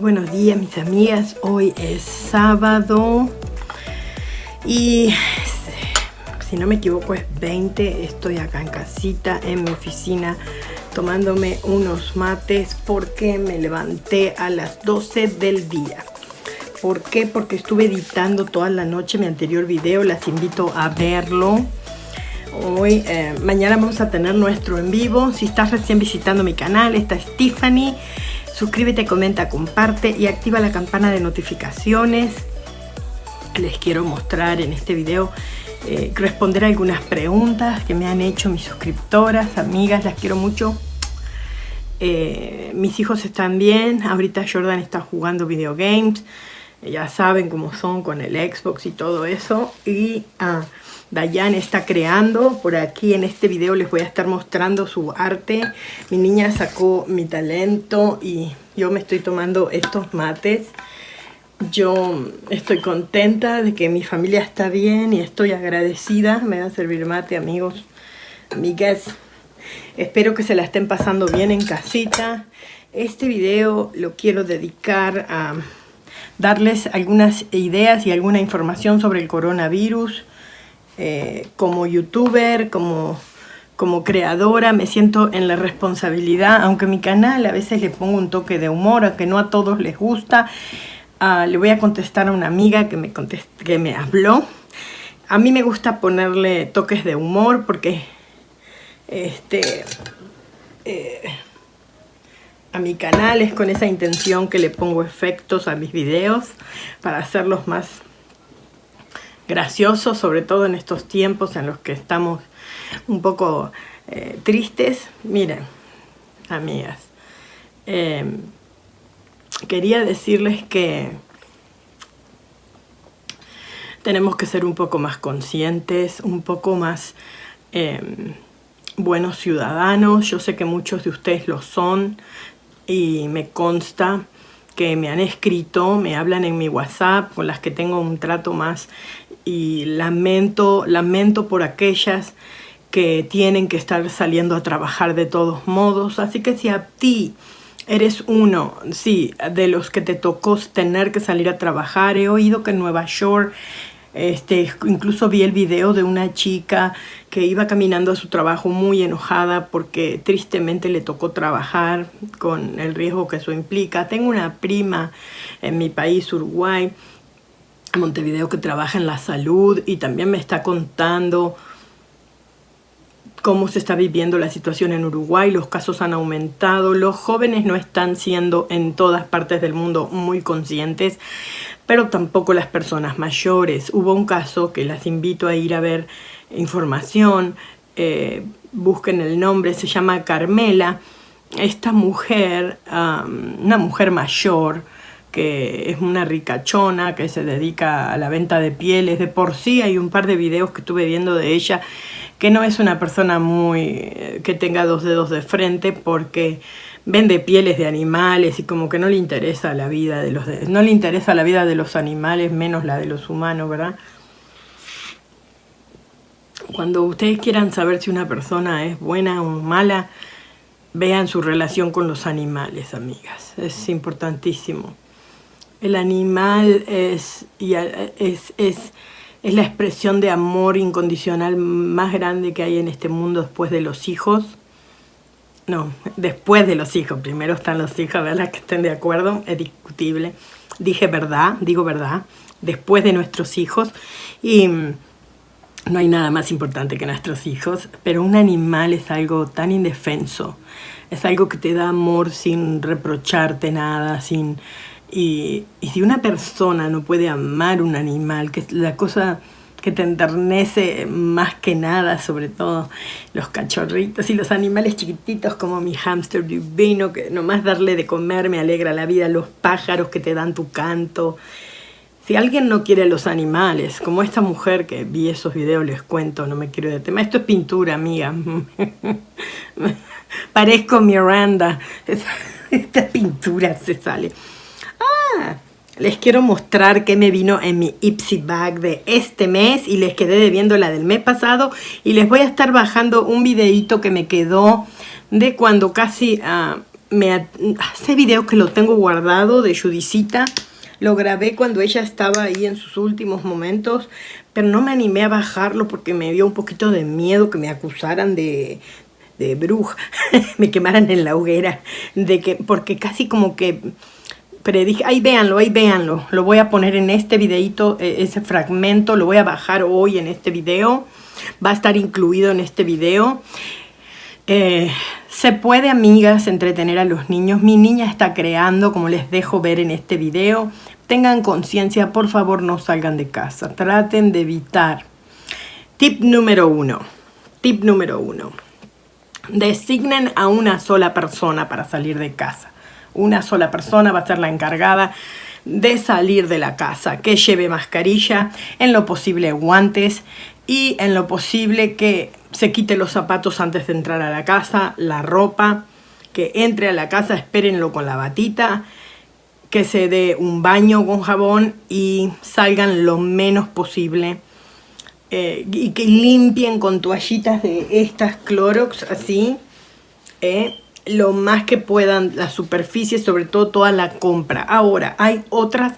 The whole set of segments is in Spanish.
buenos días mis amigas, hoy es sábado y si no me equivoco es 20, estoy acá en casita en mi oficina tomándome unos mates porque me levanté a las 12 del día. ¿Por qué? Porque estuve editando toda la noche mi anterior video, las invito a verlo. Hoy, eh, mañana vamos a tener nuestro en vivo. Si estás recién visitando mi canal, esta es Tiffany. Suscríbete, comenta, comparte y activa la campana de notificaciones. Les quiero mostrar en este video, eh, responder algunas preguntas que me han hecho mis suscriptoras, amigas, las quiero mucho. Eh, mis hijos están bien, ahorita Jordan está jugando videogames, ya saben cómo son con el Xbox y todo eso. Y ah, Dayan está creando, por aquí en este video les voy a estar mostrando su arte. Mi niña sacó mi talento y yo me estoy tomando estos mates. Yo estoy contenta de que mi familia está bien y estoy agradecida. Me va a servir mate, amigos, amigas. Espero que se la estén pasando bien en casita. Este video lo quiero dedicar a darles algunas ideas y alguna información sobre el coronavirus eh, como youtuber, como, como creadora, me siento en la responsabilidad, aunque mi canal a veces le pongo un toque de humor, aunque no a todos les gusta, ah, le voy a contestar a una amiga que me, que me habló. A mí me gusta ponerle toques de humor porque este, eh, a mi canal es con esa intención que le pongo efectos a mis videos para hacerlos más gracioso, sobre todo en estos tiempos en los que estamos un poco eh, tristes. Miren, amigas, em, quería decirles que tenemos que ser un poco más conscientes, un poco más em, buenos ciudadanos. Yo sé que muchos de ustedes lo son y me consta que me han escrito, me hablan en mi WhatsApp, con las que tengo un trato más y lamento, lamento por aquellas que tienen que estar saliendo a trabajar de todos modos. Así que si a ti eres uno, sí, de los que te tocó tener que salir a trabajar, he oído que en Nueva York este, incluso vi el video de una chica que iba caminando a su trabajo muy enojada porque tristemente le tocó trabajar con el riesgo que eso implica. Tengo una prima en mi país, Uruguay, Montevideo, que trabaja en la salud y también me está contando cómo se está viviendo la situación en Uruguay, los casos han aumentado, los jóvenes no están siendo en todas partes del mundo muy conscientes, pero tampoco las personas mayores. Hubo un caso que las invito a ir a ver información, eh, busquen el nombre, se llama Carmela. Esta mujer, una mujer mayor, que es una ricachona, que se dedica a la venta de pieles. De por sí hay un par de videos que estuve viendo de ella, que no es una persona muy eh, que tenga dos dedos de frente, porque vende pieles de animales y como que no le interesa la vida de los no le interesa la vida de los animales menos la de los humanos, ¿verdad? Cuando ustedes quieran saber si una persona es buena o mala, vean su relación con los animales, amigas. Es importantísimo. El animal es, es, es, es la expresión de amor incondicional más grande que hay en este mundo después de los hijos no, después de los hijos. Primero están los hijos, ¿verdad? Que estén de acuerdo, es discutible. Dije verdad, digo verdad. Después de nuestros hijos. Y mm, no hay nada más importante que nuestros hijos. Pero un animal es algo tan indefenso. Es algo que te da amor sin reprocharte nada, sin... Y, y si una persona no puede amar un animal, que es la cosa que te enternece más que nada, sobre todo los cachorritos y los animales chiquititos como mi hámster divino, que nomás darle de comer me alegra la vida, los pájaros que te dan tu canto. Si alguien no quiere los animales, como esta mujer que vi esos videos, les cuento, no me quiero de tema. Esto es pintura, amiga. Parezco Miranda. Esta pintura se sale. Les quiero mostrar qué me vino en mi Ipsy Bag de este mes y les quedé debiendo la del mes pasado y les voy a estar bajando un videito que me quedó de cuando casi, ah, me hace videos que lo tengo guardado de Judicita. Lo grabé cuando ella estaba ahí en sus últimos momentos, pero no me animé a bajarlo porque me dio un poquito de miedo que me acusaran de, de bruja, me quemaran en la hoguera, de que, porque casi como que predije, ahí véanlo, ahí véanlo, lo voy a poner en este videito, e, ese fragmento, lo voy a bajar hoy en este video, va a estar incluido en este video. Eh, se puede, amigas, entretener a los niños. Mi niña está creando, como les dejo ver en este video. Tengan conciencia, por favor, no salgan de casa. Traten de evitar. Tip número uno. Tip número uno. Designen a una sola persona para salir de casa. Una sola persona va a ser la encargada de salir de la casa, que lleve mascarilla, en lo posible guantes y en lo posible que se quite los zapatos antes de entrar a la casa, la ropa, que entre a la casa, espérenlo con la batita, que se dé un baño con jabón y salgan lo menos posible eh, y que limpien con toallitas de estas Clorox así eh, lo más que puedan la superficie, sobre todo toda la compra. Ahora, hay otras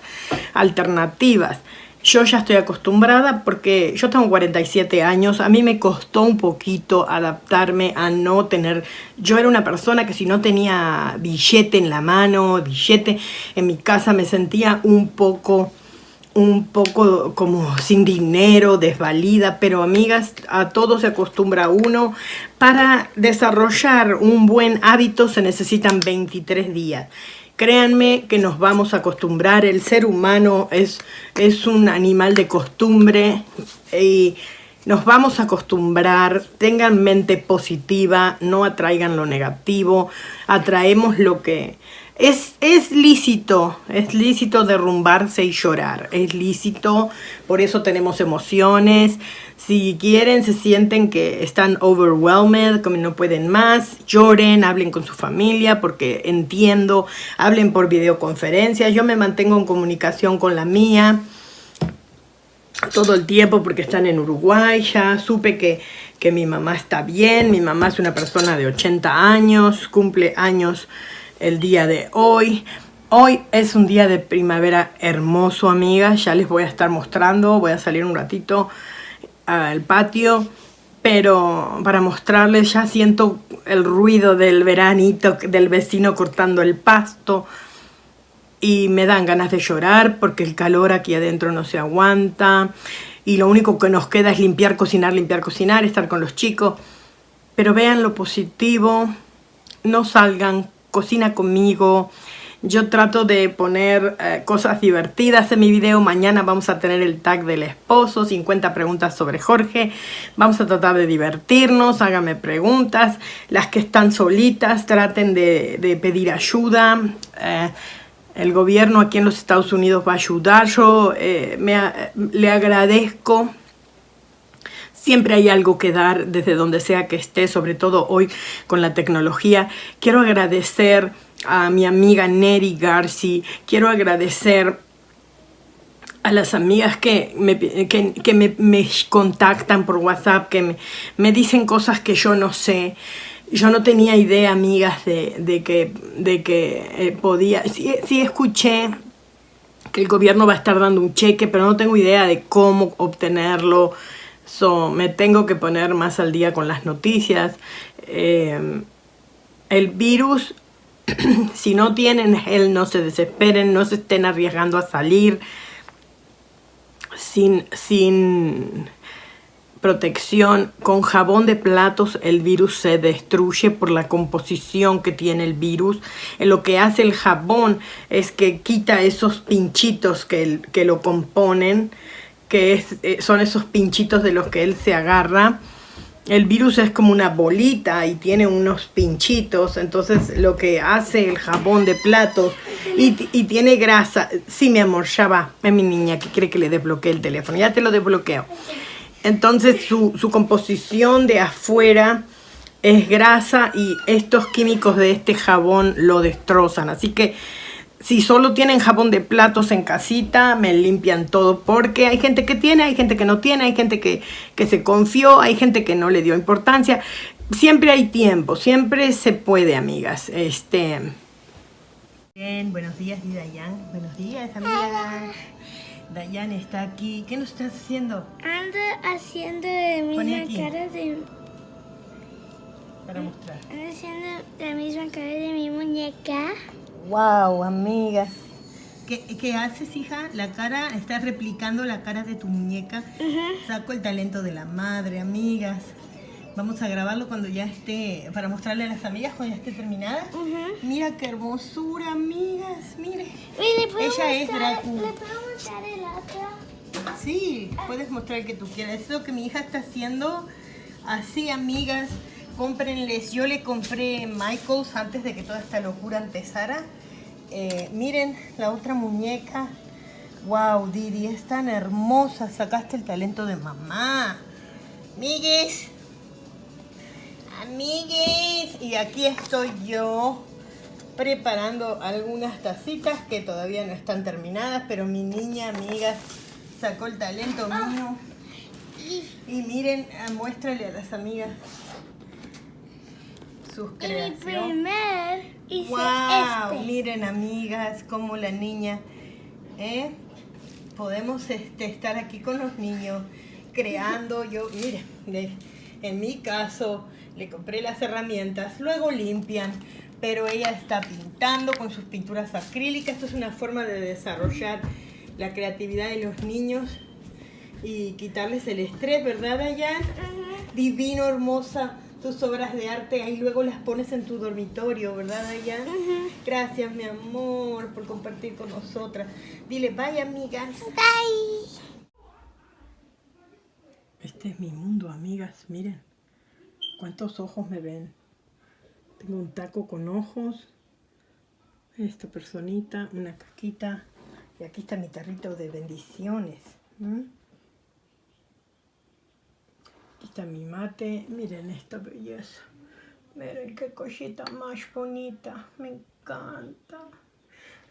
alternativas. Yo ya estoy acostumbrada porque yo tengo 47 años, a mí me costó un poquito adaptarme a no tener... Yo era una persona que si no tenía billete en la mano, billete en mi casa, me sentía un poco un poco como sin dinero, desvalida, pero amigas, a todo se acostumbra uno. Para desarrollar un buen hábito se necesitan 23 días. Créanme que nos vamos a acostumbrar, el ser humano es, es un animal de costumbre y nos vamos a acostumbrar, tengan mente positiva, no atraigan lo negativo, atraemos lo que... Es, es lícito, es lícito derrumbarse y llorar, es lícito, por eso tenemos emociones, si quieren, se sienten que están overwhelmed, como no pueden más, lloren, hablen con su familia, porque entiendo, hablen por videoconferencia. Yo me mantengo en comunicación con la mía todo el tiempo porque están en Uruguay. Ya supe que, que mi mamá está bien. Mi mamá es una persona de 80 años, cumple años el día de hoy. Hoy es un día de primavera hermoso, amigas. Ya les voy a estar mostrando. Voy a salir un ratito al patio, pero para mostrarles ya siento el ruido del veranito del vecino cortando el pasto y me dan ganas de llorar porque el calor aquí adentro no se aguanta y lo único que nos queda es limpiar, cocinar, limpiar, cocinar, estar con los chicos. Pero vean lo positivo, no salgan, cocina conmigo, yo trato de poner eh, cosas divertidas en mi video. Mañana vamos a tener el tag del esposo, 50 preguntas sobre Jorge. Vamos a tratar de divertirnos, háganme preguntas. Las que están solitas, traten de, pedir ayuda. Eh, el gobierno aquí en los Estados Unidos va a ayudar. Yo eh, me, le agradezco Siempre hay algo que dar desde donde sea que esté, sobre todo hoy con la tecnología. Quiero agradecer a mi amiga Neri Garci, quiero agradecer a las amigas que me, que, me, contactan por WhatsApp, que me, dicen cosas que yo no sé. Yo no tenía idea, amigas, de, que, de que eh, podía... Sí, sí escuché que el gobierno va a estar dando un cheque, pero no tengo idea de cómo obtenerlo. So, me tengo que poner más al día con las noticias. Eh, el virus si no tienen gel, no se desesperen, no se estén arriesgando a salir sin, sin protección. Con jabón de platos el virus se destruye por la composición que tiene el virus. Lo que hace el jabón es que quita esos pinchitos que, que lo componen, que eh, son esos pinchitos de los que él se agarra el virus es como una bolita y tiene unos pinchitos, entonces lo que hace el jabón de platos y, tiene grasa. Sí, mi amor, ya va. Es mi niña que quiere que le desbloquee el teléfono. Ya te lo desbloqueo. Entonces su composición de afuera es grasa y estos químicos de este jabón lo destrozan. Así que si solo tienen jabón de platos en casita, me limpian todo porque hay gente que tiene, hay gente que no tiene, hay gente que, que se confió, hay gente que no le dio importancia. siempre hay tiempo, siempre se puede, amigas. Este... Bien, buenos días, Dayan. Buenos días, amigas. Dayan está aquí. ¿Qué nos estás haciendo? Ando haciendo de misma cara de... Para mostrar. Ando haciendo la misma cara de mi muñeca. Wow, amigas. ¿Qué, ¿Qué, haces, hija? La cara, estás replicando la cara de tu muñeca. Saco el talento de la madre, amigas. Vamos a grabarlo cuando ya esté, para mostrarle a las amigas cuando ya esté terminada. Mira qué hermosura, amigas, mire. Ella es Dracu. ¿Le puedo mostrar el otro? Sí, puedes mostrar el que tú quieras. Es lo que mi hija está haciendo. Así, amigas, cómprenles. Yo le compré Michaels antes de que toda esta locura empezara. Eh, miren la otra muñeca. Wow, Didi, es tan hermosa. Sacaste el talento de mamá. Migues. Amigues. Y aquí estoy yo preparando algunas tacitas que todavía no están terminadas, pero mi niña, amigas, sacó el talento mío. Y miren, ah, muéstrale a las amigas sus creaciones. mi primer hice wow, este. miren amigas, como la niña, ¿eh? Podemos este, estar aquí con los niños creando. Yo, miren, en mi caso le compré las herramientas, luego limpian, pero ella está pintando con sus pinturas acrílicas. Esto es una forma de desarrollar la creatividad de los niños y quitarles el estrés, ¿verdad, Dayan? Divino, hermosa tus obras de arte, ahí luego las pones en tu dormitorio, ¿verdad, Dayan? Gracias, mi amor, por compartir con nosotras. Dile, bye, amigas. Bye. Este es mi mundo, amigas, miren. ¿Cuántos ojos me ven? Tengo un taco con ojos. Esta personita, una caquita. Y aquí está mi tarrito de bendiciones. Aquí está mi mate. Miren esta belleza. Miren qué cosita más bonita. Me encanta.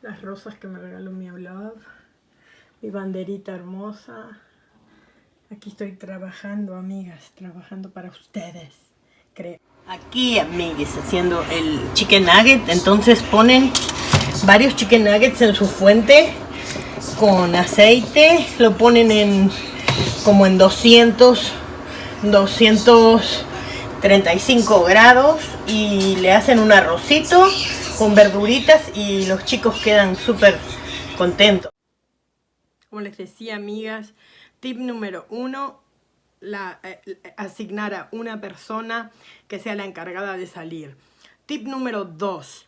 Las rosas que me regaló mi love. Mi banderita hermosa. Aquí estoy trabajando, amigas. Trabajando para ustedes. Creo. Aquí, amigas, haciendo el chicken nugget. Entonces ponen varios chicken nuggets en su fuente con aceite. Lo ponen en como en 200 235 grados y le hacen un arrocito con verduritas y los chicos quedan súper contentos. Como les decía, amigas, tip número uno, la, eh, asignar a una persona que sea la encargada de salir. Tip número dos,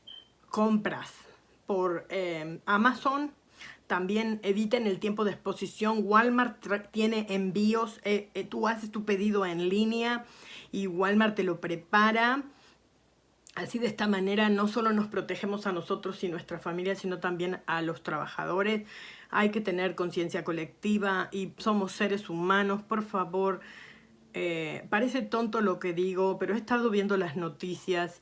compras por eh, Amazon también eviten el tiempo de exposición. Walmart tiene envíos. Eh, eh, tú haces tu pedido en línea y Walmart te lo prepara. Así de esta manera no solo nos protegemos a nosotros y nuestra familia, sino también a los trabajadores. Hay que tener conciencia colectiva y somos seres humanos. Por favor, eh, parece tonto lo que digo, pero he estado viendo las noticias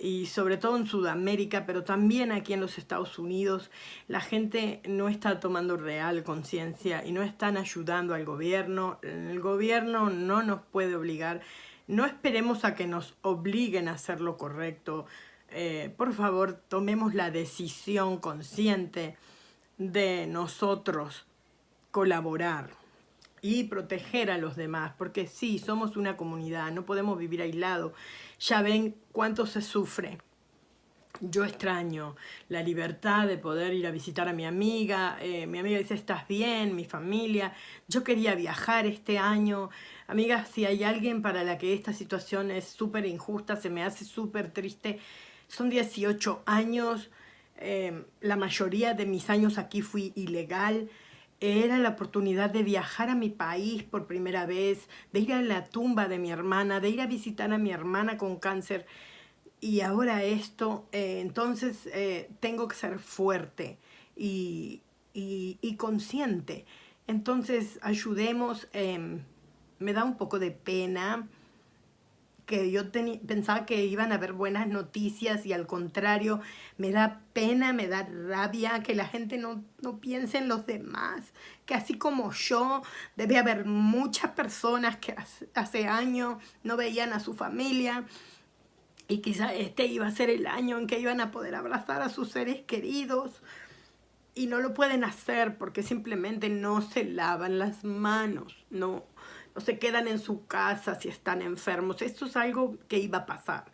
y sobre todo en Sudamérica, pero también aquí en los Estados Unidos, la gente no está tomando real conciencia y no están ayudando al gobierno. El gobierno no nos puede obligar. No esperemos a que nos obliguen a hacer lo correcto. Eh, por favor, tomemos la decisión consciente de nosotros colaborar y proteger a los demás, porque sí, somos una comunidad, no podemos vivir aislados. Ya ven cuánto se sufre. Yo extraño la libertad de poder ir a visitar a mi amiga. Eh, mi amiga dice, ¿estás bien? Mi familia. Yo quería viajar este año. Amiga, si hay alguien para la que esta situación es súper injusta, se me hace súper triste. Son 18 años. Eh, la mayoría de mis años aquí fui ilegal era la oportunidad de viajar a mi país por primera vez, de ir a la tumba de mi hermana, de ir a visitar a mi hermana con cáncer. Y ahora esto, eh, entonces eh, tengo que ser fuerte y, consciente. Entonces ayudemos, em, me da un poco de pena que yo pensaba que iban a haber buenas noticias y al contrario, me da pena, me da rabia que la gente no, no piense en los demás, que así como yo, debe haber muchas personas que hace, años no veían a su familia y quizá este iba a ser el año en que iban a poder abrazar a sus seres queridos y no lo pueden hacer porque simplemente no se lavan las manos, no se quedan en su casa si están enfermos. Esto es algo que iba a pasar,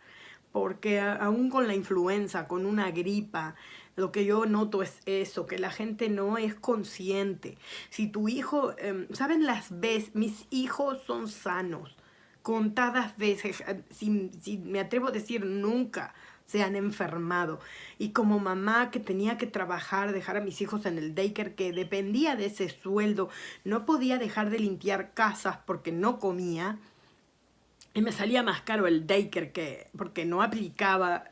porque aún con la influenza, con una gripa, lo que yo noto es eso, que la gente no es consciente. Si tu hijo, em, ¿saben las veces? Mis hijos son sanos, contadas veces, eh, si me atrevo a decir nunca, se han enfermado. Y como mamá que tenía que trabajar, dejar a mis hijos en el daycare, que dependía de ese sueldo, no podía dejar de limpiar casas porque no comía. Y me salía más caro el daycare que, porque no aplicaba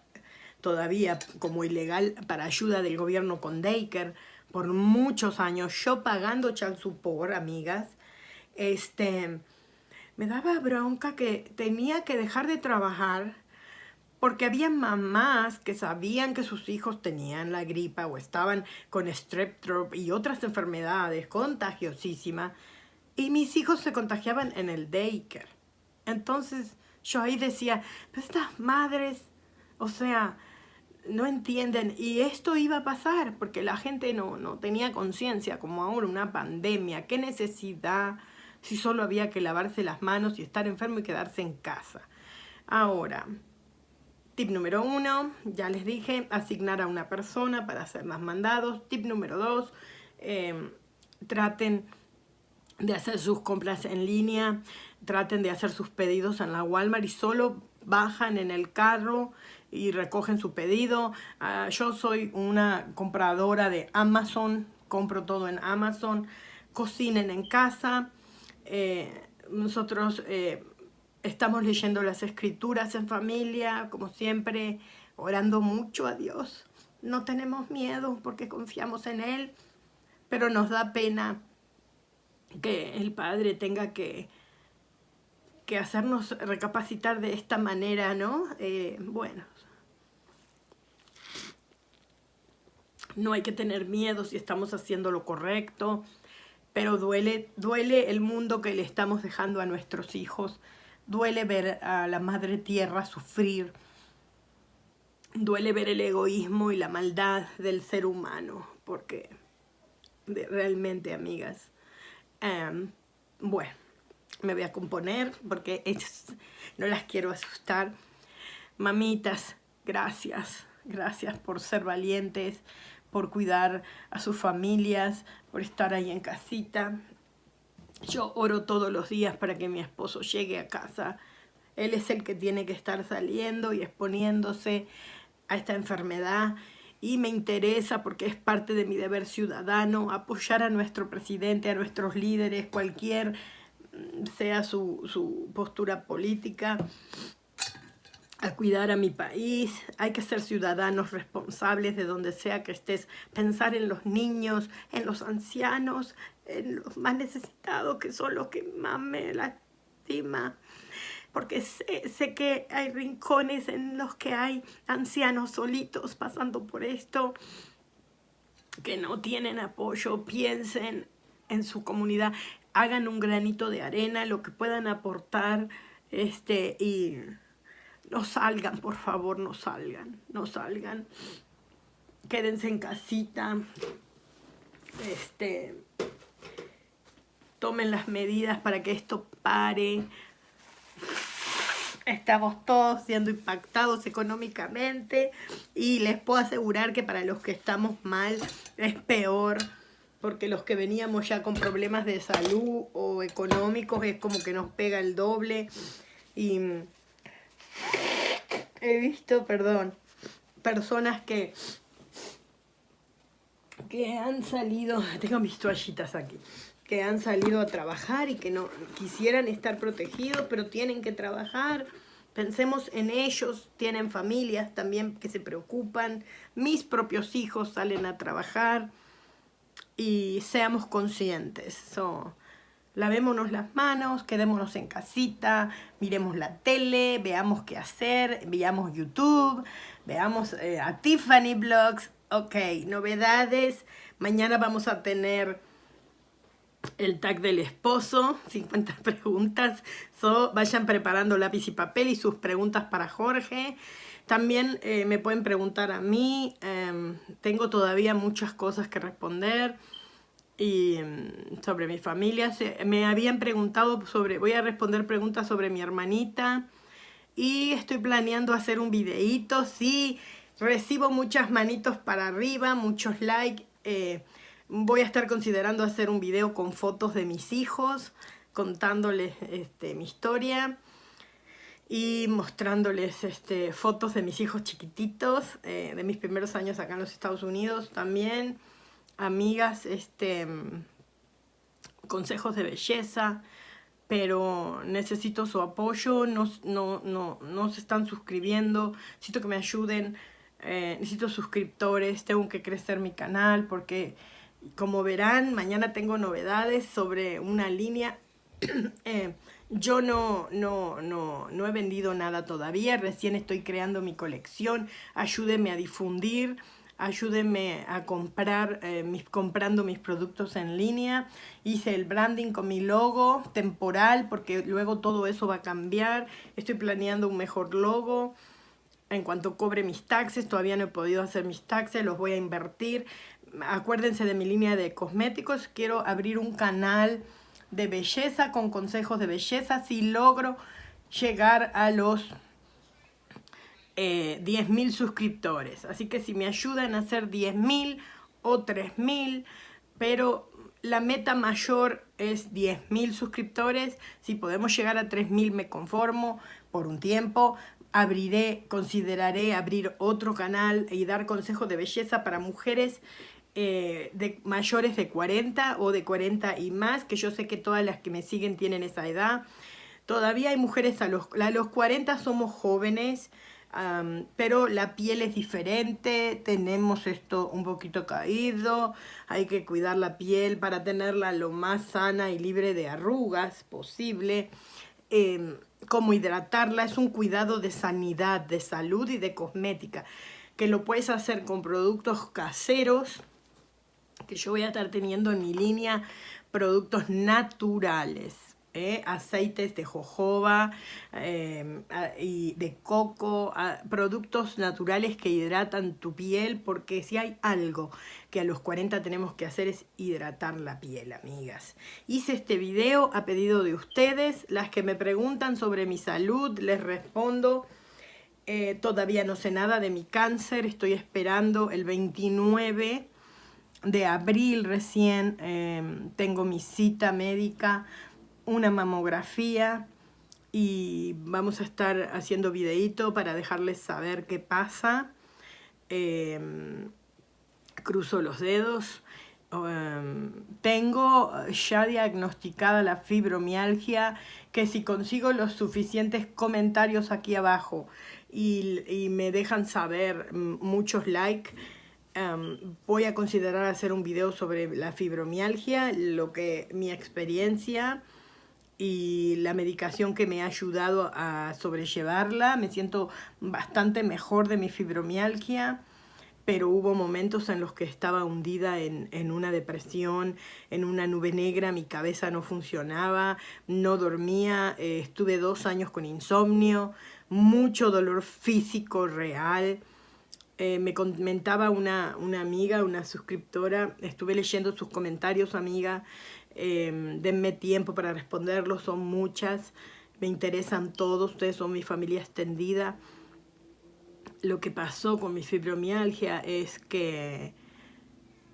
todavía como ilegal para ayuda del gobierno con daycare por muchos años. Yo pagando child support, amigas, este, me daba bronca que tenía que dejar de trabajar porque había mamás que sabían que sus hijos tenían la gripa o estaban con strep y otras enfermedades contagiosísimas y mis hijos se contagiaban en el daycare. Entonces yo ahí decía, estas madres, o sea, no entienden y esto iba a pasar porque la gente no, no tenía conciencia como ahora una pandemia, qué necesidad si solo había que lavarse las manos y estar enfermo y quedarse en casa. Ahora, Tip número uno, ya les dije, asignar a una persona para hacer más mandados. Tip número dos, em, traten de hacer sus compras en línea, traten de hacer sus pedidos en la Walmart y solo bajan en el carro y recogen su pedido. Ah, yo soy una compradora de Amazon, compro todo en Amazon. Cocinen en casa. Eh, nosotros eh, Estamos leyendo las escrituras en familia, como siempre, orando mucho a Dios. No tenemos miedo porque confiamos en Él, pero nos da pena que el Padre tenga que, que hacernos recapacitar de esta manera, ¿no? Eh, bueno, no hay que tener miedo si estamos haciendo lo correcto, pero duele, duele el mundo que le estamos dejando a nuestros hijos. Duele ver a la madre tierra sufrir. Duele ver el egoísmo y la maldad del ser humano. Porque realmente, amigas, em, bueno, me voy a componer porque no las quiero asustar. Mamitas, gracias. Gracias por ser valientes, por cuidar a sus familias, por estar ahí en casita. Yo oro todos los días para que mi esposo llegue a casa. Él es el que tiene que estar saliendo y exponiéndose a esta enfermedad y me interesa porque es parte de mi deber ciudadano apoyar a nuestro presidente, a nuestros líderes, cualquier mm, sea su, su postura política, a cuidar a mi país, hay que ser ciudadanos responsables de donde sea que estés, pensar en los niños, en los ancianos, en los más necesitados que son los que más me lastima. Porque sé, sé, que hay rincones en los que hay ancianos solitos pasando por esto, que no tienen apoyo, piensen en su comunidad, hagan un granito de arena, lo que puedan aportar, este, y no salgan, por favor, no salgan, no salgan, quédense en casita, este, tomen las medidas para que esto pare. Estamos todos siendo impactados económicamente y les puedo asegurar que para los que estamos mal es peor porque los que veníamos ya con problemas de salud o económicos es como que nos pega el doble y he visto, perdón, personas que que han salido, tengo mis toallitas aquí, que han salido a trabajar y que no quisieran estar protegidos, pero tienen que trabajar. Pensemos en ellos, tienen familias también que se preocupan, mis propios hijos salen a trabajar y seamos conscientes. Lavémonos las manos, quedémonos en casita, miremos la tele, veamos qué hacer, veamos YouTube, veamos eh, a Tiffany Blogs. Ok, novedades. Mañana vamos a tener el tag del esposo, 50 preguntas. So, vayan preparando lápiz y papel y sus preguntas para Jorge. También eh, me pueden preguntar a mí. Em, tengo todavía muchas cosas que responder y mm, sobre mi familia. me habían preguntado sobre, voy a responder preguntas sobre mi hermanita y estoy planeando hacer un videíto. Sí, recibo muchas manitos para arriba, muchos likes. Eh, voy a estar considerando hacer un video con fotos de mis hijos, contándoles este, mi historia y mostrándoles este, fotos de mis hijos chiquititos, eh, de mis primeros años acá en los Estados Unidos también amigas, este, consejos de belleza, pero necesito su apoyo, no, no, no, no se están suscribiendo, necesito que me ayuden, eh, necesito suscriptores, tengo que crecer mi canal porque como verán, mañana tengo novedades sobre una línea. Eh, yo no, no, no, no he vendido nada todavía, recién estoy creando mi colección, ayúdenme a difundir ayúdenme a comprar, eh, mis, comprando mis productos en línea. Hice el branding con mi logo temporal porque luego todo eso va a cambiar. Estoy planeando un mejor logo. En cuanto cobre mis taxes, todavía no he podido hacer mis taxes, los voy a invertir. Acuérdense de mi línea de cosméticos. Quiero abrir un canal de belleza con consejos de belleza. Si logro llegar a los eh, 10.000 suscriptores. Así que si me ayudan a hacer 10.000 o 3.000, pero la meta mayor es 10.000 suscriptores. Si podemos llegar a 3.000 me conformo por un tiempo. Abriré, consideraré abrir otro canal y dar consejos de belleza para mujeres eh, mayores de 40 o de 40 y más, que yo sé que todas las que me siguen tienen esa edad. Todavía hay mujeres a los, a los 40 somos jóvenes, pero la piel es diferente, tenemos esto un poquito caído, hay que cuidar la piel para tenerla lo más sana y libre de arrugas posible. Eh, cómo hidratarla es un cuidado de sanidad, de salud y de cosmética, que lo puedes hacer con productos caseros, que yo voy a estar teniendo en mi línea productos naturales ¿eh? aceites de jojoba em, y de coco, productos naturales que hidratan tu piel, porque si hay algo que a los 40 tenemos que hacer es hidratar la piel, amigas. Hice este video a pedido de ustedes, las que me preguntan sobre mi salud, les respondo. Eh, todavía no sé nada de mi cáncer, estoy esperando el 29 de abril recién, em, tengo mi cita médica una mamografía y vamos a estar haciendo videito para dejarles saber qué pasa. Em, cruzo los dedos. Em, tengo ya diagnosticada la fibromialgia, que si consigo los suficientes comentarios aquí abajo y, me dejan saber muchos likes, em, voy a considerar hacer un video sobre la fibromialgia, lo que mi experiencia y la medicación que me ha ayudado a sobrellevarla. Me siento bastante mejor de mi fibromialgia, pero hubo momentos en los que estaba hundida en, una depresión, en una nube negra, mi cabeza no funcionaba, no dormía, eh, estuve dos años con insomnio, mucho dolor físico real. Eh, me comentaba una, una amiga, una suscriptora, estuve leyendo sus comentarios, amiga, eh, denme tiempo para responderlos, son muchas, me interesan todos, ustedes son mi familia extendida. Lo que pasó con mi fibromialgia es que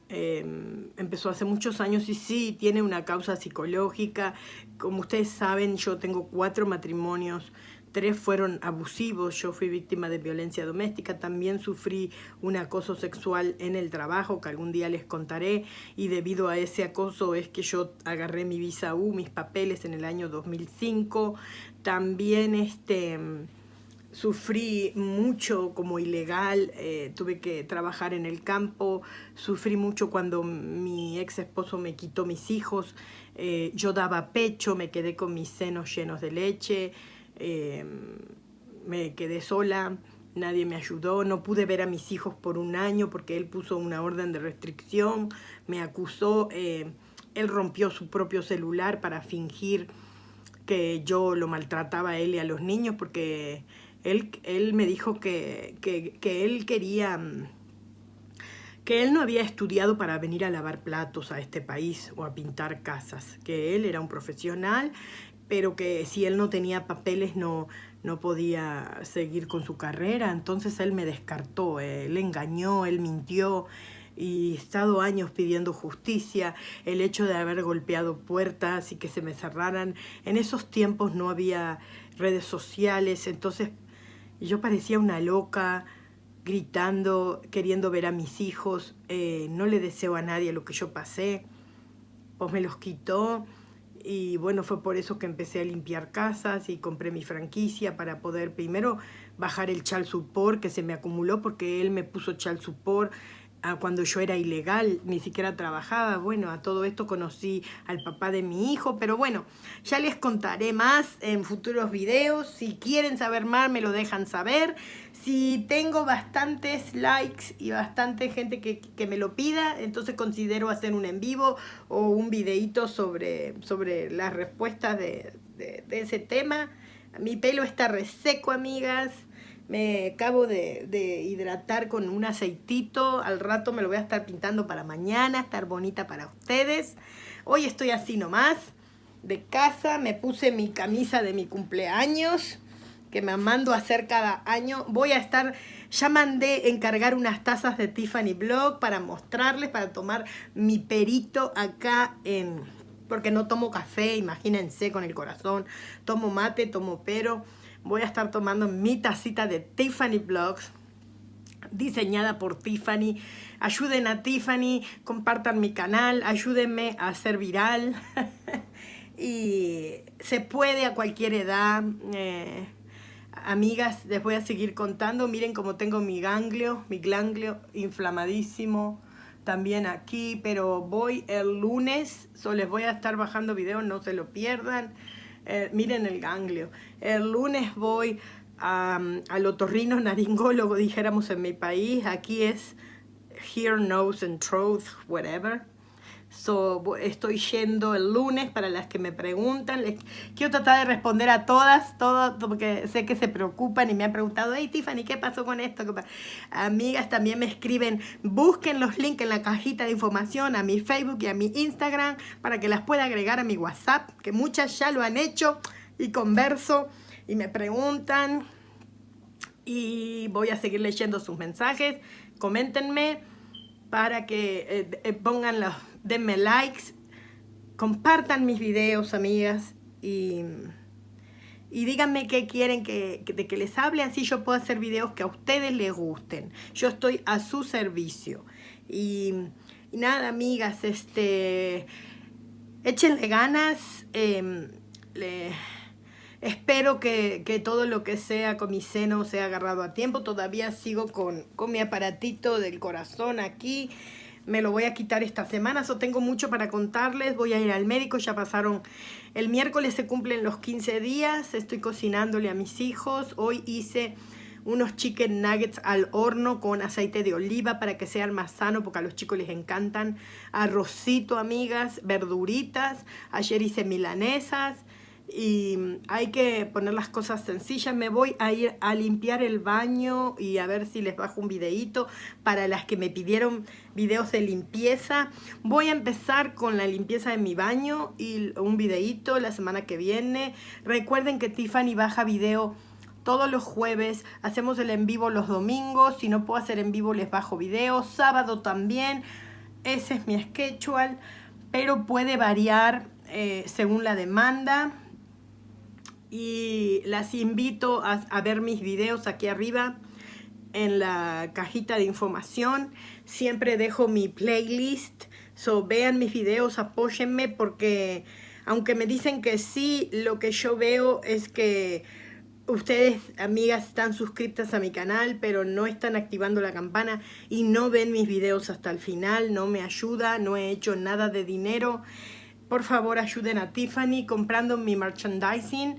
em, empezó hace muchos años y sí, tiene una causa psicológica. Como ustedes saben, yo tengo cuatro matrimonios tres fueron abusivos, yo fui víctima de violencia doméstica, también sufrí un acoso sexual en el trabajo que algún día les contaré y debido a ese acoso es que yo agarré mi visa U, mis papeles en el año 2005, también este sufrí mucho como ilegal, eh, tuve que trabajar en el campo, sufrí mucho cuando mi ex esposo me quitó mis hijos, eh, yo daba pecho, me quedé con mis senos llenos de leche, eh, me quedé sola, nadie me ayudó, no pude ver a mis hijos por un año porque él puso una orden de restricción, me acusó, él rompió su propio celular para fingir que yo lo maltrataba a él y a los niños porque él, me dijo que, él quería, mm, que él no había estudiado para venir a lavar platos a este país o a pintar casas, que él era un profesional, pero que si él no tenía papeles no, no podía seguir con su carrera, entonces él me descartó, él engañó, él mintió y he estado años pidiendo justicia, el hecho de haber golpeado puertas y que se me cerraran, en esos tiempos no había redes sociales, entonces yo parecía una loca, gritando, queriendo ver a mis hijos. Eh, no le deseo a nadie lo que yo pasé. Pues me los quitó. Y bueno, fue por eso que empecé a limpiar casas y compré mi franquicia para poder primero bajar el chal support que se me acumuló porque él me puso chal support cuando yo era ilegal, ni siquiera trabajaba. Bueno, a todo esto conocí al papá de mi hijo, pero bueno, ya les contaré más en futuros videos. Si quieren saber más, me lo dejan saber. Si tengo bastantes likes y bastante gente que, me lo pida, entonces considero hacer un en vivo o un videito sobre, sobre las respuestas de, de ese tema. Mi pelo está reseco, amigas me acabo de, hidratar con un aceitito. Al rato me lo voy a estar pintando para mañana, estar bonita para ustedes. Hoy estoy así nomás, de casa. Me puse mi camisa de mi cumpleaños, que me mando a hacer cada año. Voy a estar, ya mandé encargar unas tazas de Tiffany Blog para mostrarles, para tomar mi perito acá en... Porque no tomo café, imagínense con el corazón. Tomo mate, tomo pero voy a estar tomando mi tacita de Tiffany Blogs diseñada por Tiffany. Ayuden a Tiffany, compartan mi canal, ayúdenme a ser viral. y se puede a cualquier edad. Eh, amigas, les voy a seguir contando. Miren cómo tengo mi ganglio, mi ganglio inflamadísimo también aquí. Pero voy el lunes, so les voy a estar bajando videos, no se lo pierdan. Eh, miren el ganglio. El lunes voy al otorrino naringólogo, dijéramos en mi país. Aquí es Hear, Nose and Throat, whatever. So, estoy yendo el lunes para las que me preguntan. Les quiero tratar de responder a todas, todas, porque sé que se preocupan y me han preguntado, hey Tiffany, ¿qué pasó con esto? Amigas también me escriben, busquen los links en la cajita de información a mi Facebook y a mi Instagram para que las pueda agregar a mi WhatsApp, que muchas ya lo han hecho y converso y me preguntan y voy a seguir leyendo sus mensajes. Coméntenme para que eh, eh, pongan los denme likes, compartan mis videos, amigas, y, y díganme qué quieren que, de que les hable, así yo puedo hacer videos que a ustedes les gusten. Yo estoy a su servicio. Y, nada, amigas, este, échenle ganas, em, espero que, que, todo lo que sea con mi seno sea agarrado a tiempo. Todavía sigo con, con mi aparatito del corazón aquí me lo voy a quitar esta semana, so tengo mucho para contarles, voy a ir al médico, ya pasaron, el miércoles se cumplen los 15 días, estoy cocinándole a mis hijos, hoy hice unos chicken nuggets al horno con aceite de oliva para que sean más sano porque a los chicos les encantan, arrocito amigas, verduritas, ayer hice milanesas, y hay que poner las cosas sencillas. Me voy a ir a limpiar el baño y a ver si les bajo un videito para las que me pidieron videos de limpieza. Voy a empezar con la limpieza de mi baño y un videito la semana que viene. Recuerden que Tiffany baja video todos los jueves, hacemos el en vivo los domingos, si no puedo hacer en vivo les bajo video, sábado también, ese es mi schedule, pero puede variar eh, según la demanda y las invito a, ver mis videos aquí arriba en la cajita de información. Siempre dejo mi playlist, so vean mis videos, apóyenme porque aunque me dicen que sí, lo que yo veo es que ustedes, amigas, están suscritas a mi canal, pero no están activando la campana y no ven mis videos hasta el final, no me ayuda, no he hecho nada de dinero. Por favor, ayuden a Tiffany comprando mi merchandising.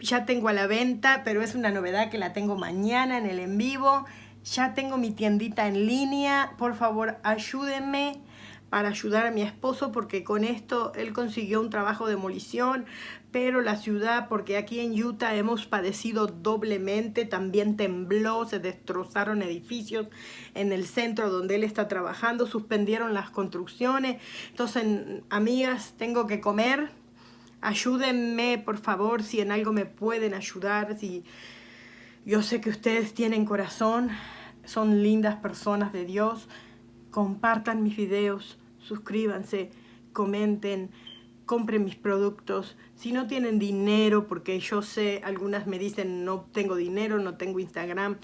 Ya tengo a la venta, pero es una novedad que la tengo mañana en el en vivo. Ya tengo mi tiendita en línea. Por favor, ayúdenme para ayudar a mi esposo porque con esto él consiguió un trabajo de demolición, pero la ciudad, porque aquí en Utah hemos padecido doblemente, también tembló, se destrozaron edificios en el centro donde él está trabajando, suspendieron las construcciones, entonces amigas, tengo que comer, ayúdenme por favor si en algo me pueden ayudar, si yo sé que ustedes tienen corazón, son lindas personas de Dios, compartan mis videos, suscríbanse, comenten, compren mis productos. Si no tienen dinero, porque yo sé, algunas me dicen no tengo dinero, no tengo Instagram,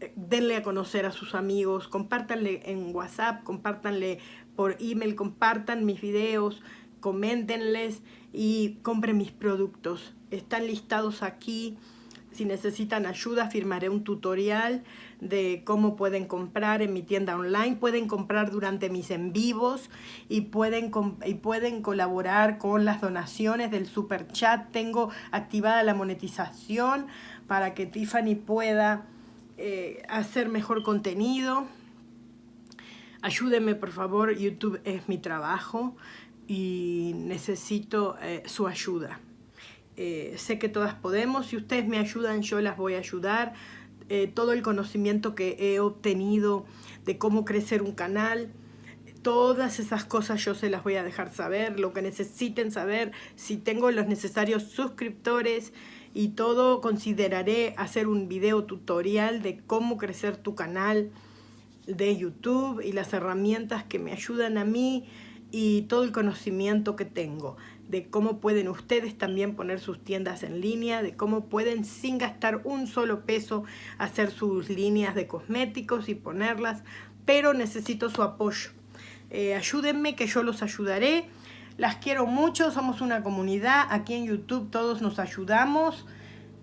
eh, denle a conocer a sus amigos, compártanle en WhatsApp, compártanle por email, compartan mis videos, coméntenles y compren mis productos. Están listados aquí. Si necesitan ayuda, firmaré un tutorial de cómo pueden comprar en mi tienda online. Pueden comprar durante mis en y pueden, y pueden colaborar con las donaciones del super chat. Tengo activada la monetización para que Tiffany pueda eh, hacer mejor contenido. Ayúdenme por favor, YouTube es mi trabajo y necesito eh, su ayuda. Eh, sé que todas podemos, si ustedes me ayudan yo las voy a ayudar. Eh, todo el conocimiento que he obtenido de cómo crecer un canal, todas esas cosas yo se las voy a dejar saber, lo que necesiten saber, si tengo los necesarios suscriptores y todo, consideraré hacer un video tutorial de cómo crecer tu canal de YouTube y las herramientas que me ayudan a mí y todo el conocimiento que tengo de cómo pueden ustedes también poner sus tiendas en línea, de cómo pueden sin gastar un solo peso hacer sus líneas de cosméticos y ponerlas, pero necesito su apoyo. Eh, ayúdenme que yo los ayudaré. Las quiero mucho, somos una comunidad, aquí en YouTube todos nos ayudamos.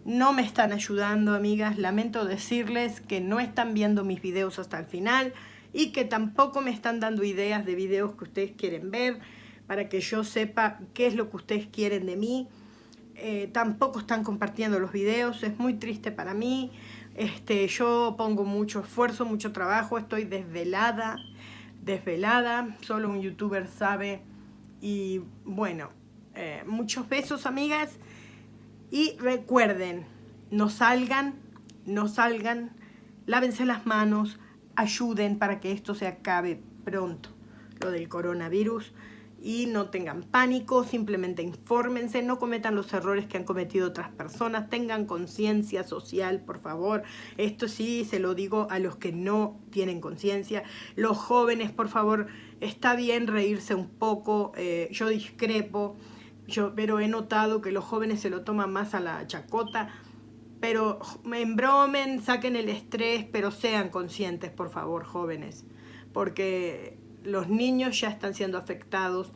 No me están ayudando, amigas, lamento decirles que no están viendo mis videos hasta el final y que tampoco me están dando ideas de videos que ustedes quieren ver para que yo sepa qué es lo que ustedes quieren de mí. Eh, tampoco están compartiendo los videos, es muy triste para mí. Este, yo pongo mucho esfuerzo, mucho trabajo, estoy desvelada, desvelada, solo un youtuber sabe. Y bueno, eh, muchos besos amigas. Y recuerden, no salgan, no salgan, lávense las manos, ayuden para que esto se acabe pronto, lo del coronavirus y no tengan pánico, simplemente infórmense, no cometan los errores que han cometido otras personas, tengan conciencia social, por favor. Esto sí se lo digo a los que no tienen conciencia. Los jóvenes, por favor, está bien reírse un poco, eh, yo discrepo, yo, pero he notado que los jóvenes se lo toman más a la chacota, pero embromen, saquen el estrés, pero sean conscientes, por favor, jóvenes, porque los niños ya están siendo afectados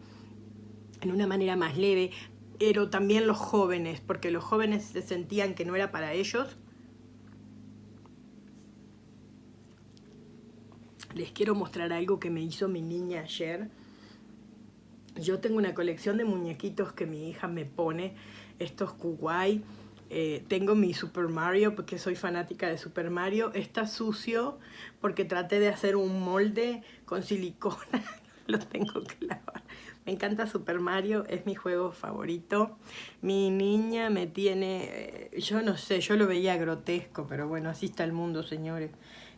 en una manera más leve, pero también los jóvenes, porque los jóvenes se sentían que no era para ellos. Les quiero mostrar algo que me hizo mi niña ayer. Yo tengo una colección de muñequitos que mi hija me pone, estos kuwai. Eh, tengo mi Super Mario porque soy fanática de Super Mario. Está sucio porque traté de hacer un molde con silicona. Lo tengo que lavar. Me encanta Super Mario, es mi juego favorito. Mi niña me tiene... Eh, yo no sé, yo lo veía grotesco, pero bueno, así está el mundo, señores.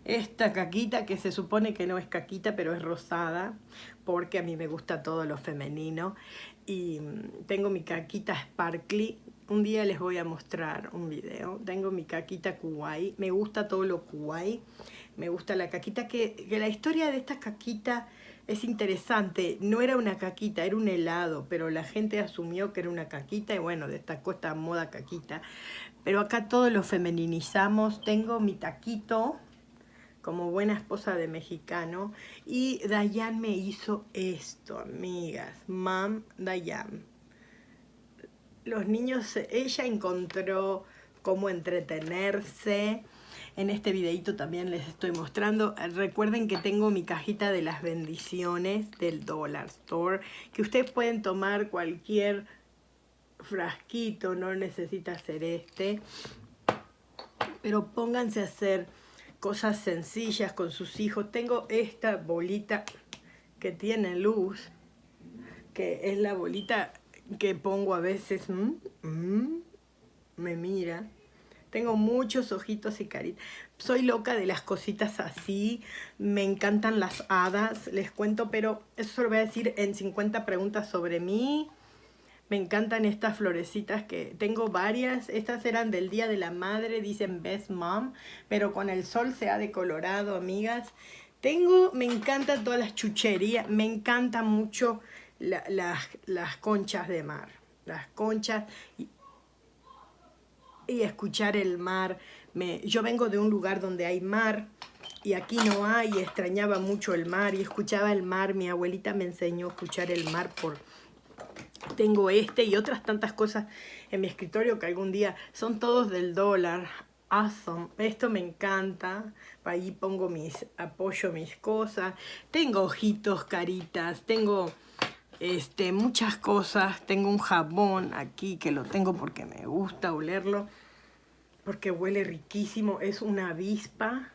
Esta caquita que se supone que no es caquita, pero es rosada, porque a mí me gusta todo lo femenino. Y mm, tengo mi caquita sparkly un día les voy a mostrar un video. Tengo mi caquita kuwai. Me gusta todo lo kuwai. Me gusta la caquita. Que, la historia de esta caquita es interesante. No era una caquita, era un helado. Pero la gente asumió que era una caquita. Y bueno, destacó esta moda caquita. Pero acá todo lo femeninizamos. Tengo mi taquito como buena esposa de mexicano. Y Dayan me hizo esto, amigas. Mam Dayan los niños, ella encontró cómo entretenerse. En este videito también les estoy mostrando. Recuerden que tengo mi cajita de las bendiciones del Dollar Store. Que ustedes pueden tomar cualquier frasquito, no necesita ser este. Pero pónganse a hacer cosas sencillas con sus hijos. Tengo esta bolita que tiene luz, que es la bolita que pongo a veces. me mira. Tengo muchos ojitos y caritas. Soy loca de las cositas así. Me encantan las hadas. Les cuento, pero eso lo voy a decir en 50 preguntas sobre mí. Me encantan estas florecitas que tengo varias. Estas eran del Día de la Madre, dicen Best Mom. Pero con el sol se ha decolorado, amigas. Tengo, me encantan todas las chucherías. Me encantan mucho las conchas de mar. Las conchas y escuchar el mar. Me, yo vengo de un lugar donde hay mar y aquí no hay, extrañaba mucho el mar y escuchaba el mar. Mi abuelita me enseñó a escuchar el mar por... Tengo este y otras tantas cosas en mi escritorio que algún día son todos del dólar. Awesome. Esto me encanta. Ahí pongo mis, apoyo mis cosas. Tengo ojitos, caritas. Tengo este, muchas cosas. Tengo un jabón aquí que lo tengo porque me gusta olerlo. Porque huele riquísimo. Es una avispa,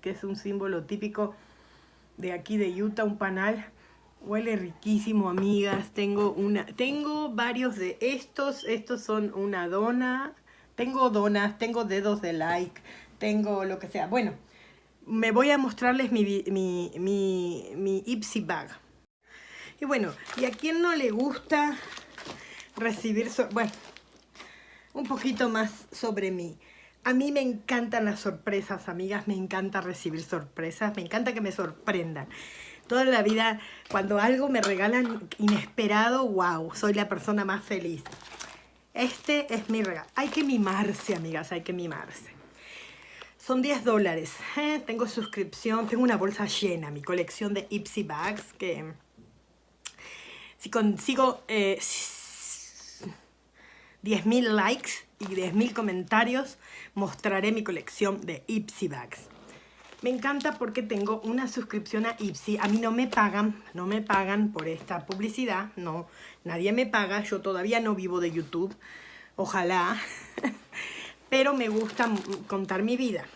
que es un símbolo típico de aquí de Utah, un panal. Huele riquísimo, amigas. Tengo una, tengo varios de estos. Estos son una dona. Tengo donas, tengo dedos de like, tengo lo que sea. Bueno, me voy a mostrarles mi, mi, mi, mi Ipsy Bag. Y bueno, ¿y a quién no le gusta recibir... bueno, un poquito más sobre mí. A mí me encantan las sorpresas, amigas. Me encanta recibir sorpresas. Me encanta que me sorprendan. Toda la vida, cuando algo me regalan inesperado, wow, soy la persona más feliz. Este es mi regalo. Hay que mimarse, amigas, hay que mimarse. Son 10 dólares. ¿eh? Tengo suscripción, tengo una bolsa llena, mi colección de Ipsy Bags, que si consigo eh, 10.000 likes y 10.000 comentarios, mostraré mi colección de Ipsy Bags. Me encanta porque tengo una suscripción a Ipsy. A mí no me pagan, no me pagan por esta publicidad. No, nadie me paga. Yo todavía no vivo de YouTube. Ojalá. Pero me gusta contar mi vida.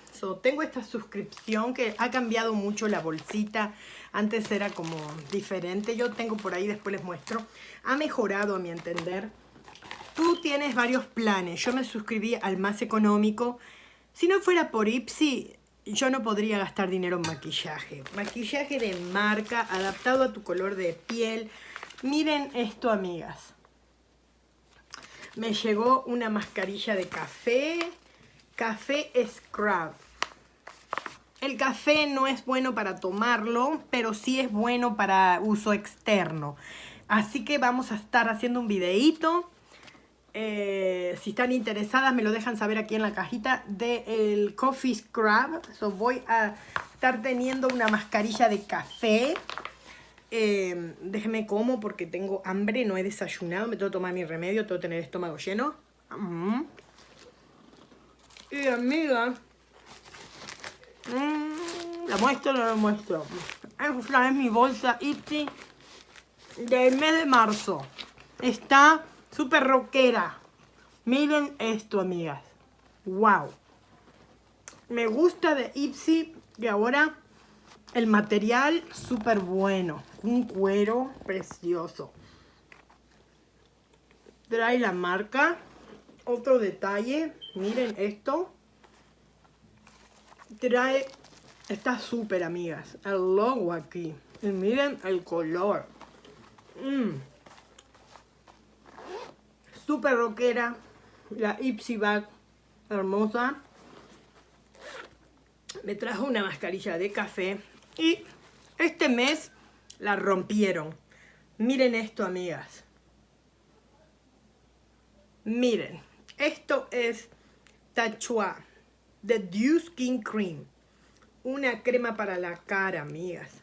tengo esta suscripción que ha cambiado mucho la bolsita. Antes era como diferente. Yo tengo por ahí, después les muestro. Ha mejorado a mi entender. Tú tienes varios planes. Yo me suscribí al más económico. Si no fuera por Ipsy, yo no podría gastar dinero en maquillaje. Maquillaje de marca, adaptado a tu color de piel. Miren esto, amigas. Me llegó una mascarilla de café. Café Scrub. El café no es bueno para tomarlo, pero sí es bueno para uso externo. Así que vamos a estar haciendo un videíto. Eh, si están interesadas me lo dejan saber aquí en la cajita del Coffee Scrub. So, voy a estar teniendo una mascarilla de café. Eh, déjenme como porque tengo hambre, no he desayunado. Me tengo que tomar mi remedio, tengo que tener el estómago lleno. Mm. Y amiga, Mm, ¿La muestro o no la muestro? Esta es mi bolsa Ipsy del mes de marzo. Está súper rockera. Miren esto, amigas. Wow. Me gusta de Ipsy y ahora el material súper bueno. Un cuero precioso. Trae la marca. Otro detalle. Miren esto trae, está súper amigas, el logo aquí. Y miren el color. Mm. Súper rockera. La Ipsy Bag hermosa. Me trajo una mascarilla de café. Y este mes la rompieron. Miren esto, amigas. Miren. Esto es Tachua The Dew Skin Cream. Una crema para la cara, amigas.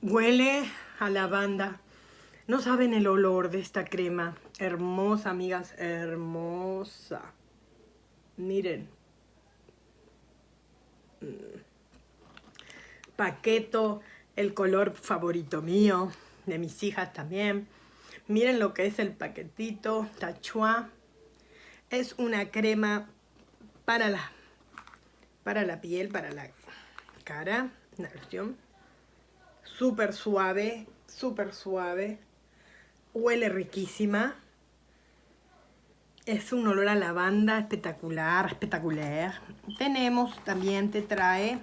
Huele a lavanda. No saben el olor de esta crema. Hermosa, amigas, hermosa. Miren. Mm. Paqueto, el color favorito mío, de mis hijas también. Miren lo que es el paquetito, Tachua. Es una crema para la, para la piel, para la cara, una versión súper suave, súper suave. Huele riquísima. Es un olor a lavanda espectacular, espectacular. Tenemos, también te trae,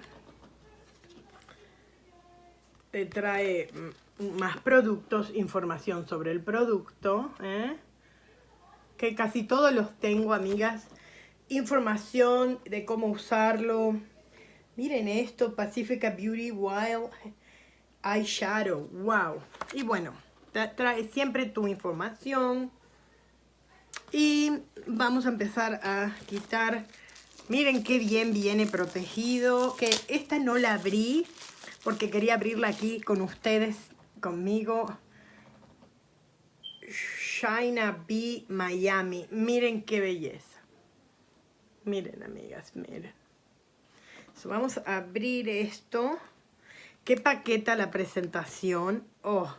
te trae más productos, información sobre el producto, ¿eh? que casi todos los tengo, amigas. Información de cómo usarlo. Miren esto, Pacifica Beauty Wild Eyeshadow. Wow. Y bueno, trae siempre tu información. Y vamos a empezar a quitar. Miren qué bien viene protegido. Que esta no la abrí porque quería abrirla aquí con ustedes, conmigo. China Bee Miami. Miren qué belleza. Miren, amigas, miren. vamos a abrir esto. Qué paqueta la presentación. Oh,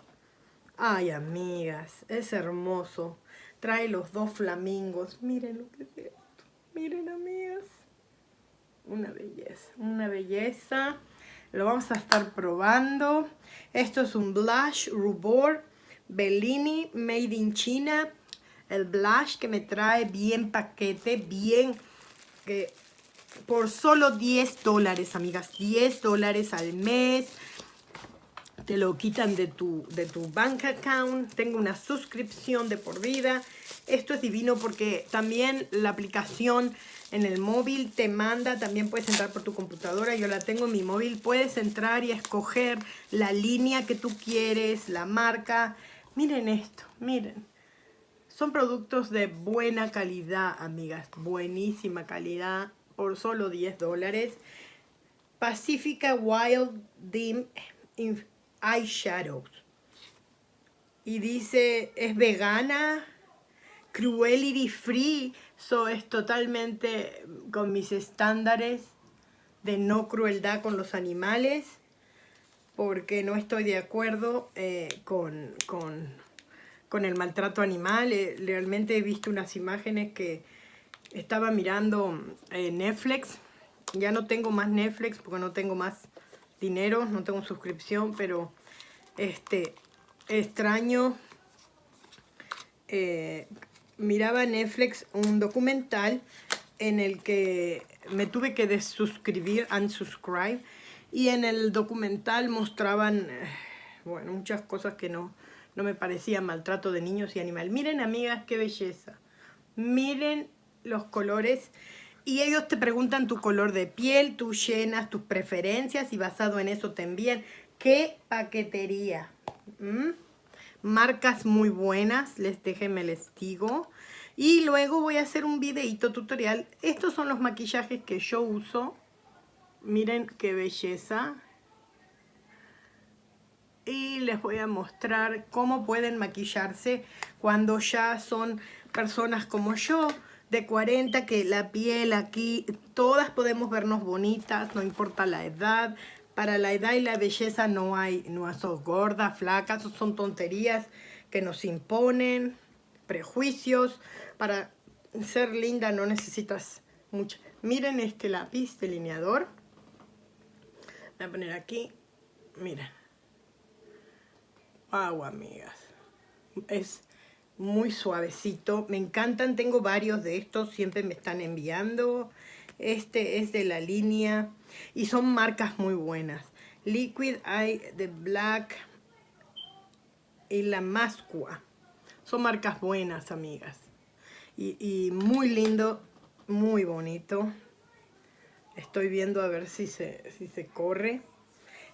ay, amigas, es hermoso. Trae los dos flamingos. Miren lo que es esto. Miren, amigas. Una belleza, una belleza. Lo vamos a estar probando. Esto es un blush rubor Bellini Made in China. El blush que me trae bien paquete, bien... por solo 10 dólares, amigas. 10 dólares al mes. Te lo quitan de tu, de tu bank account. Tengo una suscripción de por vida. Esto es divino porque también la aplicación en el móvil te manda, también puedes entrar por tu computadora, yo la tengo en mi móvil, puedes entrar y escoger la línea que tú quieres, la marca. Miren esto, miren. Son productos de buena calidad, amigas, buenísima calidad, por solo 10 dólares. Pacifica Wild Dim Eyeshadows. Y dice, es vegana, cruelty free, so es totalmente con mis estándares de no crueldad con los animales, porque no estoy de acuerdo eh, con, con, el maltrato animal. Eh, realmente he visto unas imágenes que estaba mirando eh, Netflix, ya no tengo más Netflix porque no tengo más dinero, no tengo suscripción, pero este extraño miraba Netflix un documental en el que me tuve que desuscribir, unsubscribe, y en el documental mostraban, eh, bueno, muchas cosas que no, no me parecían maltrato de niños y animales. Miren, amigas, qué belleza. Miren los colores. Y ellos te preguntan tu color de piel, tú llenas tus preferencias y basado en eso te envían. ¡Qué paquetería! ¿Mm? marcas muy buenas, les déjenme les digo. Y luego voy a hacer un videito tutorial. Estos son los maquillajes que yo uso. Miren qué belleza. Y les voy a mostrar cómo pueden maquillarse cuando ya son personas como yo, de 40, que la piel aquí, todas podemos vernos bonitas, no importa la edad, para la edad y la belleza no hay, no sos gordas, flacas, son tonterías que nos imponen, prejuicios. Para ser linda no necesitas mucho. Miren este lápiz delineador. Voy a poner aquí. Miren. Wow, amigas. Es muy suavecito. Me encantan. Tengo varios de estos. Siempre me están enviando. Este es de la línea y son marcas muy buenas. Liquid Eye de Black y la Mascua. Son marcas buenas, amigas. Y, muy lindo, muy bonito. Estoy viendo a ver si se, si se corre.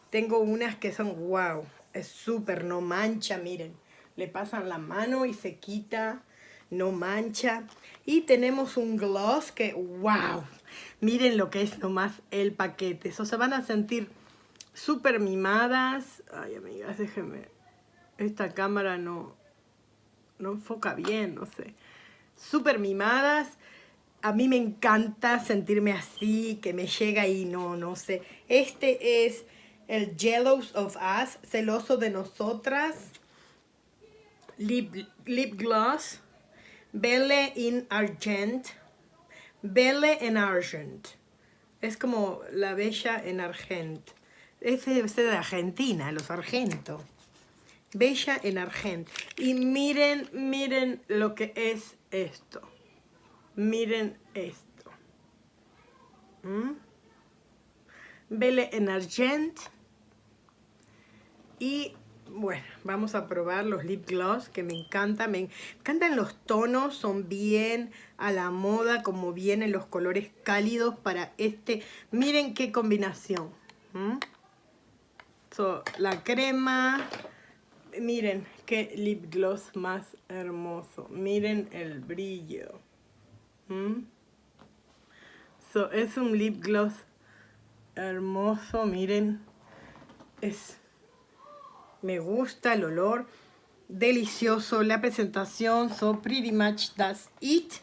Tengo unas que son wow. Es súper, no mancha, miren. Le pasan la mano y se quita, no mancha. Y tenemos un gloss que, wow, Miren lo que es nomás el paquete. Eso se van a sentir súper mimadas. Ay, amigas, déjenme. Esta cámara no, no enfoca bien, no sé. Súper mimadas. a mí me encanta sentirme así, que me llega y no, no sé. Este es el Jealous of Us, celoso de nosotras. Lip, lip gloss. Belle in Argent. Belle en Argent. Es como la bella en Argent. Ese debe de Argentina, los argentos. Bella en Argent. Y miren, miren lo que es esto. Miren esto. ¿Mm? Belle en Argent. Y bueno, vamos a probar los lip gloss que me encantan. Me encantan los tonos, son bien a la moda, como vienen los colores cálidos para este. Miren qué combinación. la crema, miren qué lip gloss más hermoso. Miren el brillo. es un lip gloss hermoso, miren. Es me gusta el olor, delicioso, la presentación, so pretty much that's it.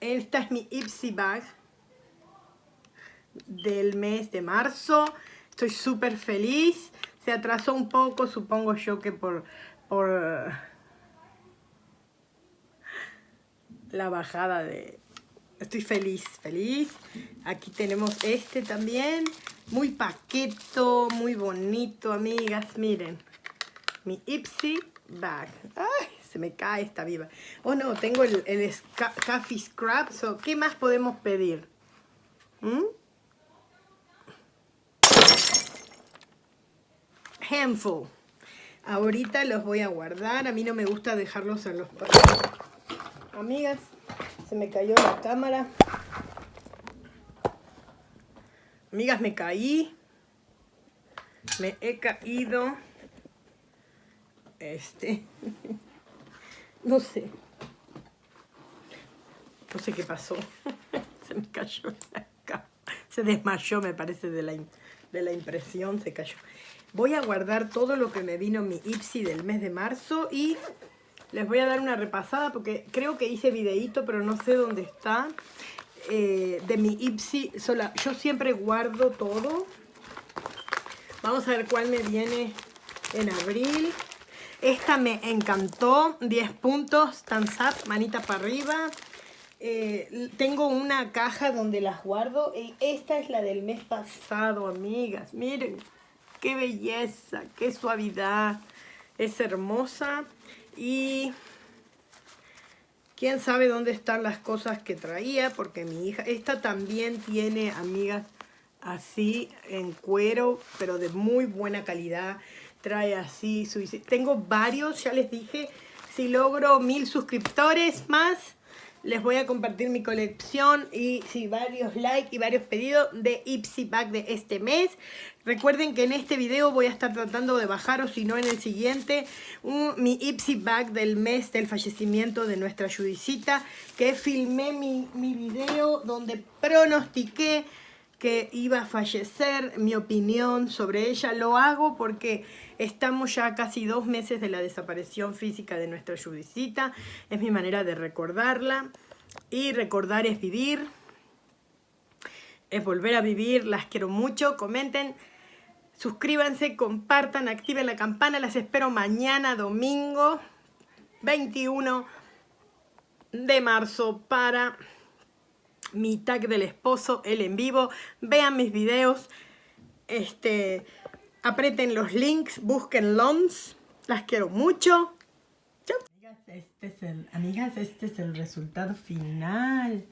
Esta es mi Ipsy Bag del mes de marzo. Estoy súper feliz. Se atrasó un poco, supongo yo que por, por la bajada de... Estoy feliz, feliz. Aquí tenemos este también. Muy paqueto, muy bonito, amigas. Miren, mi Ipsy Bag. ¡Ay! Se me cae esta viva. Oh, no, tengo el, Coffee Scrub. So, ¿Qué más podemos pedir? ¿Mm? Handful. Ahorita los voy a guardar. A mí no me gusta dejarlos en los... Amigas, se me cayó la cámara. Amigas, me caí. Me he caído. Este. no sé. No sé qué pasó. se me cayó la Se desmayó, me parece, de la, de la impresión. Se cayó. Voy a guardar todo lo que me vino mi Ipsy del mes de marzo y les voy a dar una repasada porque creo que hice videíto, pero no sé dónde está. Eh, de mi Ipsy sola. Yo siempre guardo todo. Vamos a ver cuál me viene en abril. Esta me encantó. 10 puntos. Thumbs up. Manita para arriba. Eh, tengo una caja donde las guardo. Y esta es la del mes pasado, amigas. Miren. Qué belleza. Qué suavidad. Es hermosa. Y quién sabe dónde están las cosas que traía, porque mi hija, esta también tiene amigas así en cuero, pero de muy buena calidad. Trae así, su, tengo varios, ya les dije, si logro mil suscriptores más, les voy a compartir mi colección y sí, varios likes y varios pedidos de Ipsy Bag de este mes. Recuerden que en este video voy a estar tratando de bajar, o si no en el siguiente, mi Ipsy Bag del mes del fallecimiento de nuestra Judicita, que filmé mi, mi video donde pronostiqué que iba a fallecer, mi opinión sobre ella. Lo hago porque estamos ya casi dos meses de la desaparición física de nuestra Judicita. Es mi manera de recordarla. Y recordar es vivir. Es volver a vivir. Las quiero mucho. Comenten. Suscríbanse, compartan, activen la campana. Las espero mañana, domingo 21 de marzo para mi tag del esposo, el en vivo. Vean mis videos. Este, aprieten los links, busquen LONS. Las quiero mucho. Chao. Amigas, este es el, amigas, este es el resultado final.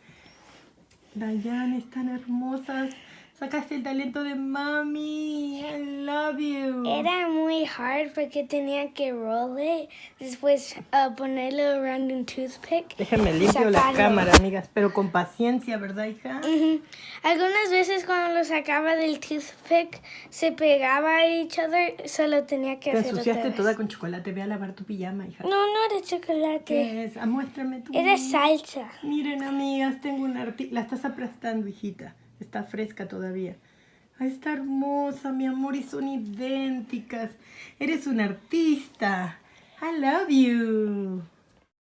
Dayan, están hermosas. Sacaste el talento de mami. I love you. Era muy hard porque tenía que roll it. Después uh, ponerlo around un toothpick. Déjenme limpio la cámara, amigas. Pero con paciencia, ¿verdad, hija? Algunas veces cuando lo sacaba del toothpick se pegaba a each other. Solo tenía que Te hacer ensuciaste toda con chocolate. Ve a lavar tu pijama, hija. No, no era chocolate. ¿Qué es? Ah, muéstrame tu. Era salsa. Miren, amigas, tengo una artista. La estás aplastando, hijita. Está fresca todavía. Ay, está hermosa, mi amor, y son idénticas. Eres un artista. I love you.